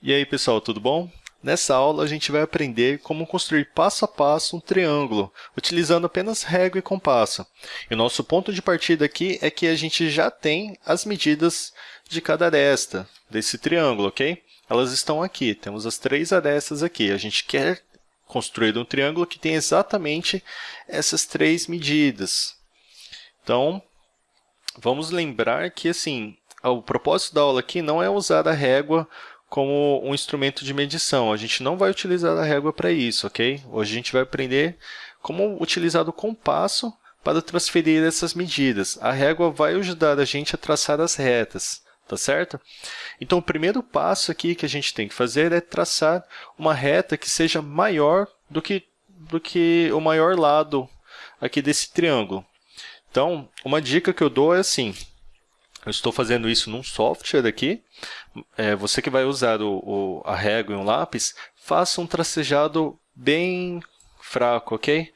E aí pessoal, tudo bom? Nessa aula a gente vai aprender como construir passo a passo um triângulo, utilizando apenas régua e compasso. E o nosso ponto de partida aqui é que a gente já tem as medidas de cada aresta desse triângulo, ok? Elas estão aqui, temos as três arestas aqui. A gente quer construir um triângulo que tem exatamente essas três medidas. Então, vamos lembrar que assim, o propósito da aula aqui não é usar a régua como um instrumento de medição. A gente não vai utilizar a régua para isso, ok? Hoje a gente vai aprender como utilizar o compasso para transferir essas medidas. A régua vai ajudar a gente a traçar as retas, tá certo? Então, o primeiro passo aqui que a gente tem que fazer é traçar uma reta que seja maior do que, do que o maior lado aqui desse triângulo. Então, uma dica que eu dou é assim, eu estou fazendo isso num software aqui. É, você que vai usar o, o, a régua e um lápis, faça um tracejado bem fraco, ok?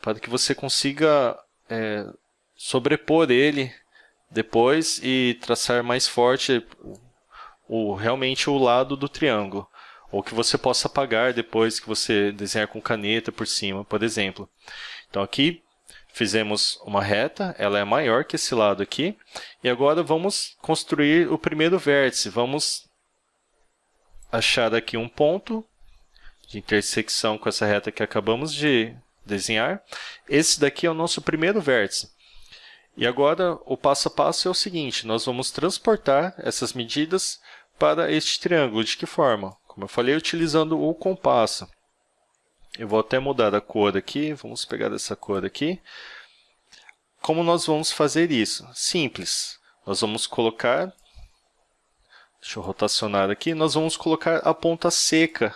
Para que você consiga é, sobrepor ele depois e traçar mais forte o, realmente o lado do triângulo. Ou que você possa apagar depois que você desenhar com caneta por cima, por exemplo. Então, aqui Fizemos uma reta, ela é maior que esse lado aqui. E agora vamos construir o primeiro vértice. Vamos achar aqui um ponto de intersecção com essa reta que acabamos de desenhar. Esse daqui é o nosso primeiro vértice. E agora, o passo a passo é o seguinte, nós vamos transportar essas medidas para este triângulo. De que forma? Como eu falei, utilizando o compasso. Eu vou até mudar a cor aqui, vamos pegar essa cor aqui. Como nós vamos fazer isso? Simples. Nós vamos colocar, deixa eu rotacionar aqui, nós vamos colocar a ponta seca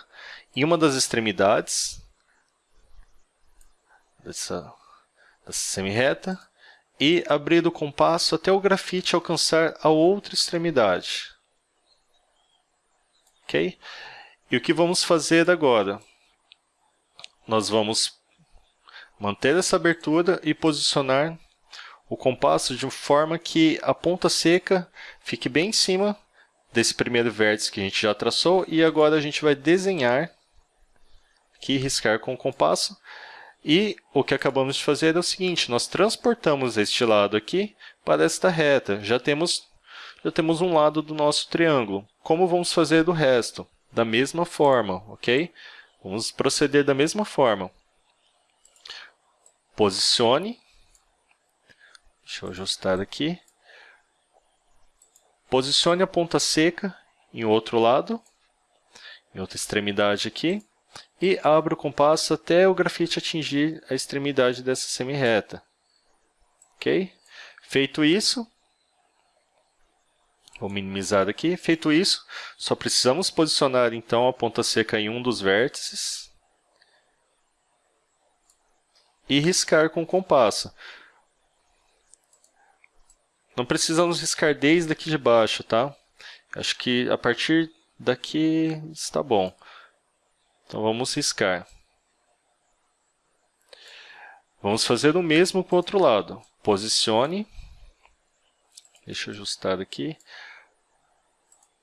em uma das extremidades dessa, dessa semi-reta e abrir o compasso até o grafite alcançar a outra extremidade. Ok? E o que vamos fazer agora? Nós vamos manter essa abertura e posicionar o compasso de forma que a ponta seca fique bem em cima desse primeiro vértice que a gente já traçou. E agora a gente vai desenhar aqui, riscar com o compasso. E o que acabamos de fazer é o seguinte, nós transportamos este lado aqui para esta reta. Já temos, já temos um lado do nosso triângulo. Como vamos fazer do resto? Da mesma forma, ok? Vamos proceder da mesma forma. Posicione. Deixa eu ajustar aqui. Posicione a ponta seca em outro lado, em outra extremidade aqui, e abra o compasso até o grafite atingir a extremidade dessa semi-reta. Ok? Feito isso, Vou minimizar aqui. Feito isso, só precisamos posicionar então a ponta seca em um dos vértices e riscar com o compasso. Não precisamos riscar desde aqui de baixo, tá? Acho que a partir daqui está bom. Então vamos riscar. Vamos fazer o mesmo com o outro lado. Posicione. Deixa eu ajustar aqui.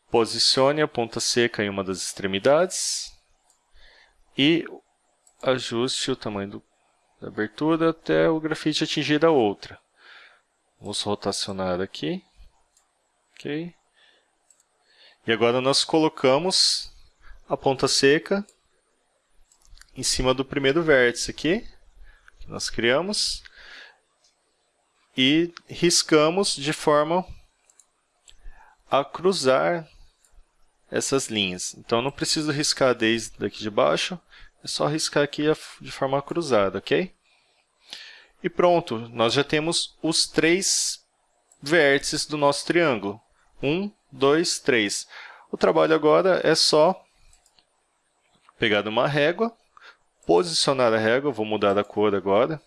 Posicione a ponta seca em uma das extremidades e ajuste o tamanho do, da abertura até o grafite atingir a outra. Vamos rotacionar aqui. Ok. E agora nós colocamos a ponta seca em cima do primeiro vértice aqui, que nós criamos, e riscamos de forma a cruzar essas linhas. Então, não preciso riscar desde daqui de baixo, é só riscar aqui de forma cruzada, ok? E pronto, nós já temos os três vértices do nosso triângulo. Um, dois, três. O trabalho agora é só pegar uma régua, posicionar a régua, vou mudar a cor agora,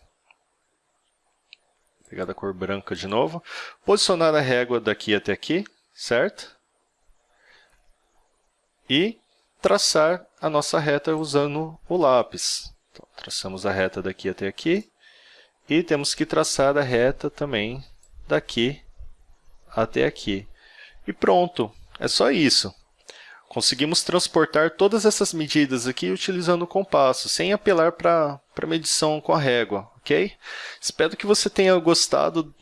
pegar a cor branca de novo, posicionar a régua daqui até aqui, certo? e traçar a nossa reta usando o lápis. Então, traçamos a reta daqui até aqui e temos que traçar a reta também daqui até aqui. E pronto, é só isso. Conseguimos transportar todas essas medidas aqui utilizando o compasso, sem apelar para a medição com a régua, ok? Espero que você tenha gostado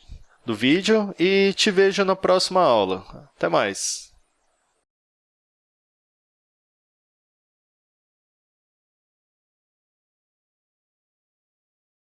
do vídeo e te vejo na próxima aula. Até mais!